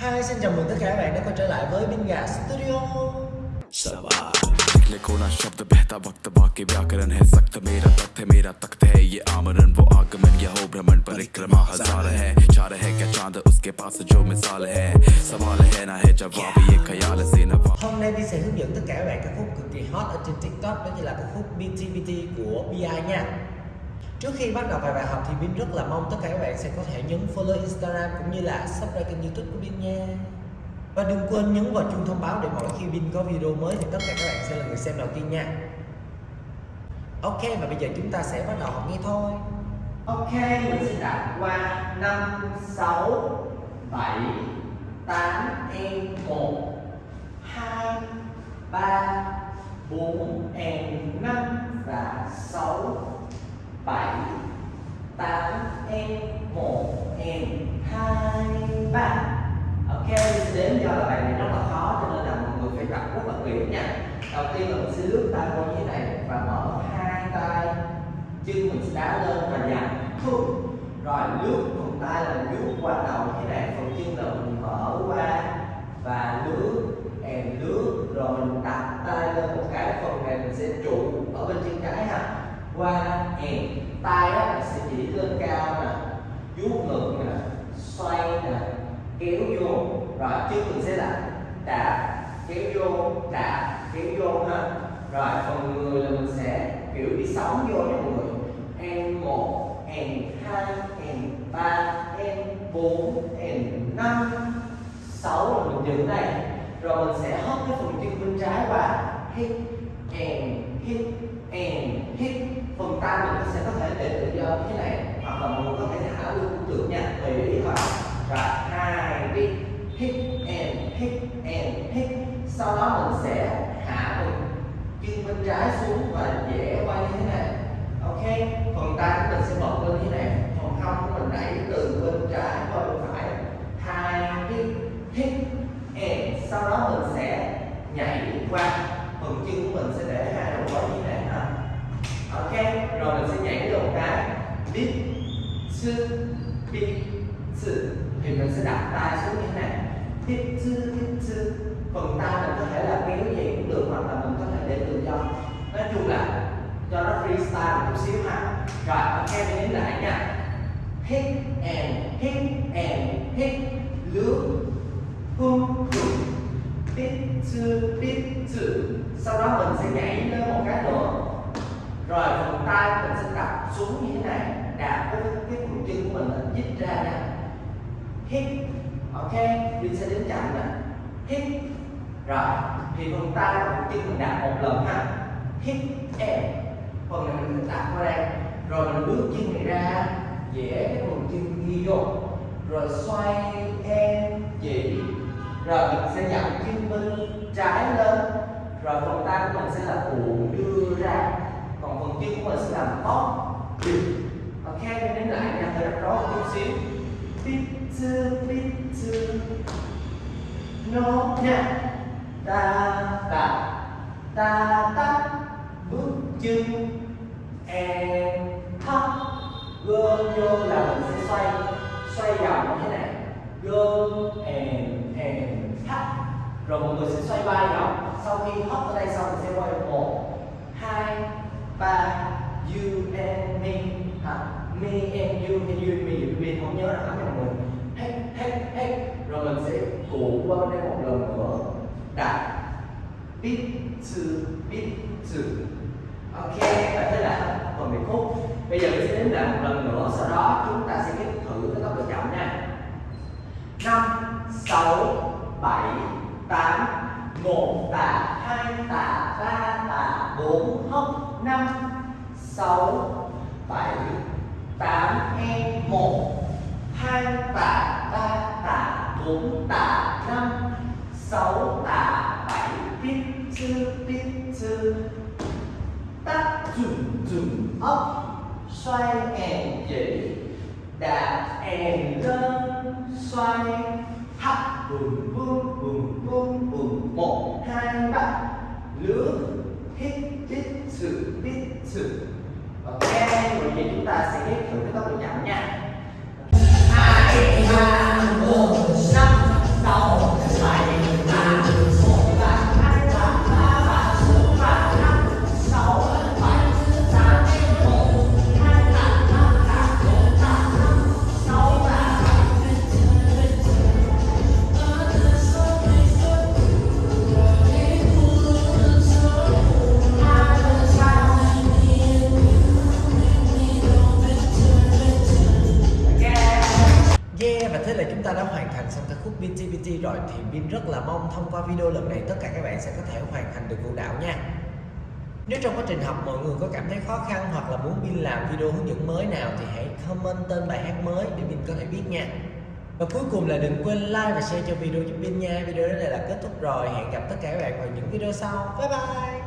Hi, xin chào mừng tất cả các bạn đã quay trở lại với Bin Gà Studio कोना शब्द बहता वक्त बाकी व्याकरण है सख्त मेरा तख्त है मेरा तख्त है ये आमरण वो आगमन यह हो भ्रमण परिक्रमा हज़ार है चार है क्या चाँद उसके पास जो मिसाल है सवाल है ना है जवाब ये ख्याल से नवाब Hôm nay Bin sẽ hướng dẫn tất cả các bạn ca khúc cực kỳ hot ở trên TikTok Đó chính là ca khúc BTBT của BI nha Trước khi bắt đầu bài bài học thì Bin rất là mong tất cả các bạn sẽ có thể nhấn follow Instagram cũng như là subscribe kênh youtube của Bin nha. Và đừng quên nhấn vào chuông thông báo để mỗi khi Bin có video mới thì tất cả các bạn sẽ là người xem đầu tiên nha. Ok và bây giờ chúng ta sẽ bắt đầu học nghe thôi. Ok, mình sẽ đặt qua 5, 6, 7, 8, em 1 2, 3, 4, em 5 và 6 7 8 em 1 em 2 3 Ok mình sẽ đếm do là bài này rất là khó cho nên là mọi người phải tập rất là kỹ nha Đầu tiên là mình sẽ lướt tay qua như thế này và mở hai tay. Chân mình sẽ đá lên và dặn thúc rồi, lướt phần tay là mình lướt qua đầu như thế này. Phần chân là mình mở qua và lướt, em lướt. Rồi mình đặt tay lên một cái phần này mình sẽ trụ ở bên chân trái ha. Qua em. Tay á, mình sẽ chỉ lên cao nè, vuốt ngực nè, xoay nè, kéo vô. Rồi, chân mình sẽ là đạp, kéo vô, đạp kéo vô ha. Rồi, phần người là mình sẽ, kiểu, đi sóng vô nha mọi người. Em một, em hai, em ba, em bốn, em năm, sáu là mình dừng đây. Rồi mình sẽ hất cái phần chân bên trái qua. Hít n hít n hít. Phần tay mình sẽ có thể để tự do như thế này. Hoặc là mình có thể thả luôn cũng được nha, tùy ý thôi. Rồi, hai, đi. Hít n hít n hít. Sau đó mình sẽ chân bên trái xuống và dễ quay như thế này. Ok, phần tay của mình sẽ bật lên như thế này. Phần hông của mình đẩy từ bên trái qua bên phải. Hai cái hít and sau đó mình sẽ nhảy qua. Phần chân của mình sẽ để hai đầu gối như thế này ha. Ok, rồi mình sẽ nhảy được một cái. Bít, sư bít, sư. Thì mình sẽ đặt tay xuống như thế này. Bít, sư bít, sư. Phần tay mình có thể là kéo gì cũng được ta một chút xíu ha rồi, ok mình đến lại nha. Hit and hit and hit lướt hung hung bít sư bít sư sau đó mình sẽ nhảy lên một cái nữa. Rồi, phần tay mình sẽ đặt xuống như thế này. Đạp với cái phần chân của mình là dít ra nè hít, ok, mình sẽ đến chậm nè. Hít. Rồi, thì phần tay và phần chân mình đạp một lần ha. Hít and phần này mình đặt qua đây rồi mình bước chân này ra, dễ cái phần chân ghi vô. Rồi xoay em chỉ rồi mình sẽ dặn chân bên trái lên. Rồi phần tay của mình sẽ là cuộn đưa ra. Còn phần chân của mình sẽ làm bóp ok, mình đến lại nha hơi rắc rối một chút xíu. Pizza pizza no nha. Ta ta ta ta. Bước chân em gom vô là mình sẽ xoay xoay vòng như thế này. Gom and and hát rồi mọi người sẽ xoay ba vòng sau khi hấp ở đây xong, mình sẽ quay một, hai, ba, you and me. Hả? Me and you and you and me. You không nhớ là lắm mọi người. Hết hết hết. Rồi mình sẽ cuộn qua bên đây một lần nữa. Đặt. Bit to bit to ok và thế là phần biệt khúc bây giờ mình sẽ đếm lại một lần nữa, sau đó chúng ta sẽ kết thử cái tốc độ chậm nha. Năm, sáu, bảy, tám, một, tạ, hai, tạ, ba, tạ, bốn, hốc, năm, sáu, bảy, tám em một, hai, tạ, ba, tạ, bốn, tạ, năm, sáu, tạ, bảy, tiếp chư tiếp chư tắt dùm dùm ốc xoay em chỉ đạp em lên, xoay. Hấp bùm bùm bùm bùm bùm. Một, hai, ba. Lướt, hít hít, sự hít, sự. Ok rồi vậy chúng ta sẽ ghép thử cái tốc độ chậm nha. Rồi thì Vin rất là mong thông qua video lần này tất cả các bạn sẽ có thể hoàn thành được vũ đạo nha. Nếu trong quá trình học mọi người có cảm thấy khó khăn hoặc là muốn Vin làm video hướng dẫn mới nào thì hãy comment tên bài hát mới để Bin có thể biết nha. Và cuối cùng là đừng quên like và share cho video giúp Vin nha. Video đến đây là kết thúc rồi. Hẹn gặp tất cả các bạn vào những video sau. Bye bye.